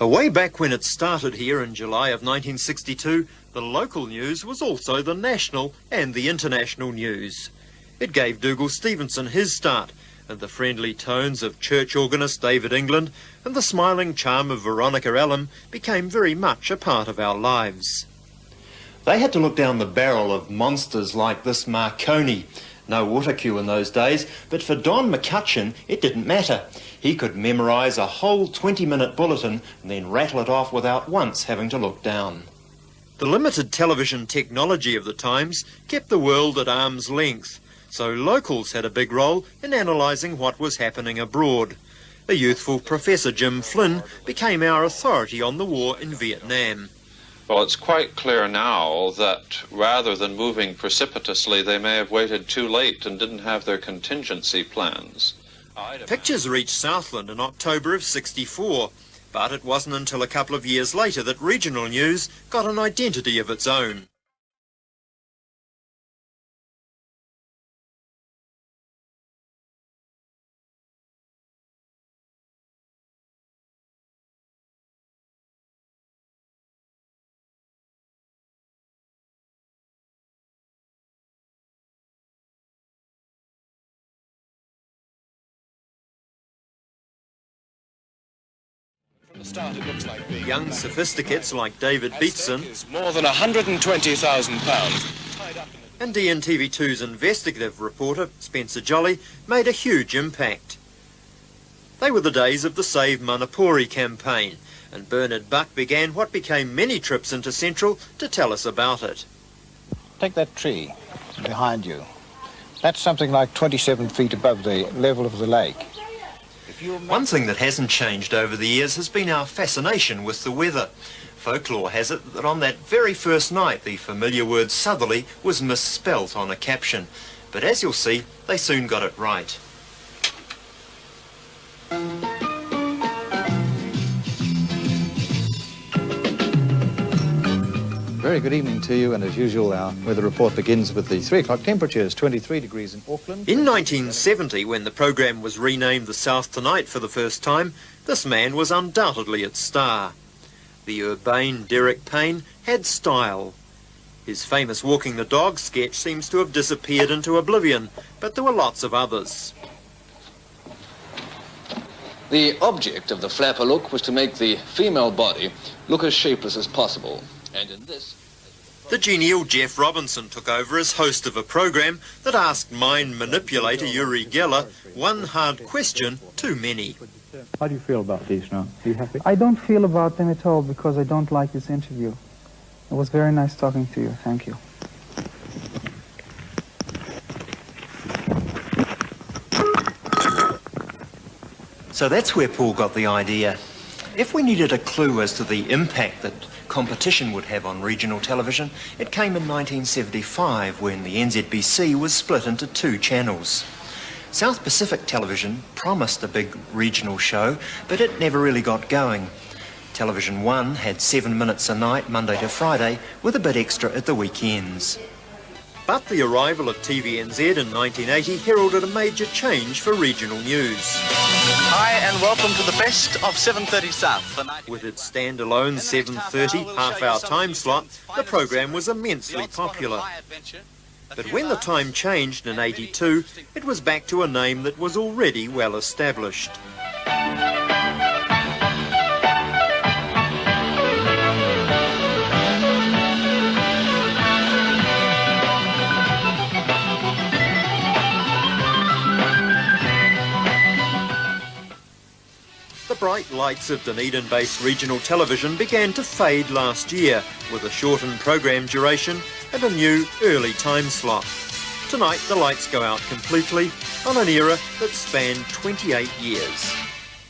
Way back when it started here in July of 1962, the local news was also the national and the international news. It gave Dougal Stevenson his start, and the friendly tones of church organist David England and the smiling charm of Veronica Allen became very much a part of our lives. They had to look down the barrel of monsters like this Marconi. No autocue in those days, but for Don McCutcheon, it didn't matter. He could memorise a whole 20-minute bulletin and then rattle it off without once having to look down. The limited television technology of the times kept the world at arm's length, so locals had a big role in analysing what was happening abroad. The youthful Professor Jim Flynn became our authority on the war in Vietnam. Well, it's quite clear now that rather than moving precipitously, they may have waited too late and didn't have their contingency plans. Pictures reached Southland in October of 64, but it wasn't until a couple of years later that regional news got an identity of its own. Start, it looks like being Young sophisticates like David Beatson more than £120,000. and DNTV2's investigative reporter Spencer Jolly made a huge impact. They were the days of the Save Manapouri campaign, and Bernard Buck began what became many trips into Central to tell us about it. Take that tree behind you. That's something like 27 feet above the level of the lake. One thing that hasn't changed over the years has been our fascination with the weather. Folklore has it that on that very first night the familiar word southerly was misspelt on a caption. But as you'll see, they soon got it right. Very good evening to you, and as usual, our weather report begins with the 3 o'clock temperatures, 23 degrees in Auckland. In 1970, when the program was renamed The South Tonight for the first time, this man was undoubtedly its star. The urbane Derek Payne had style. His famous Walking the Dog sketch seems to have disappeared into oblivion, but there were lots of others. The object of the flapper look was to make the female body look as shapeless as possible. And in this, The genial Jeff Robinson took over as host of a program that asked mind manipulator Uri Geller one hard question too many. How do you feel about these now? Are you happy? I don't feel about them at all because I don't like this interview. It was very nice talking to you. Thank you. So that's where Paul got the idea. If we needed a clue as to the impact that competition would have on regional television, it came in 1975 when the NZBC was split into two channels. South Pacific Television promised a big regional show, but it never really got going. Television One had seven minutes a night, Monday to Friday, with a bit extra at the weekends. But the arrival of TVNZ in 1980 heralded a major change for regional news. Hi and welcome to the best of 7.30 South. With its standalone 7.30 half-hour time slot, the program was immensely popular. But when the time changed in 82, it was back to a name that was already well established. Bright lights of Dunedin-based regional television began to fade last year with a shortened program duration and a new early time slot. Tonight the lights go out completely on an era that spanned 28 years.